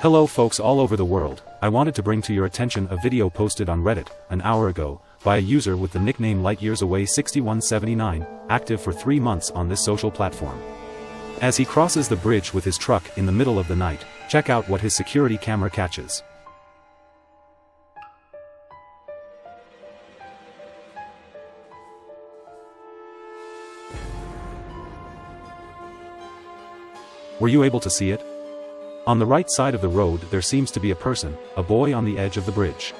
Hello folks all over the world, I wanted to bring to your attention a video posted on Reddit, an hour ago, by a user with the nickname LightYearsAway6179, active for three months on this social platform. As he crosses the bridge with his truck in the middle of the night, check out what his security camera catches. Were you able to see it? On the right side of the road there seems to be a person, a boy on the edge of the bridge.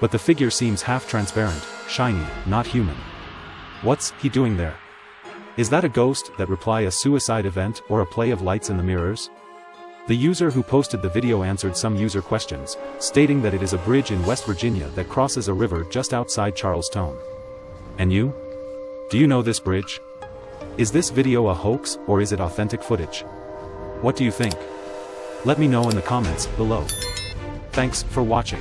But the figure seems half-transparent, shiny, not human. What's he doing there? Is that a ghost that reply a suicide event or a play of lights in the mirrors? The user who posted the video answered some user questions, stating that it is a bridge in West Virginia that crosses a river just outside Charlestown. And you? Do you know this bridge? Is this video a hoax or is it authentic footage? What do you think? Let me know in the comments below. Thanks for watching.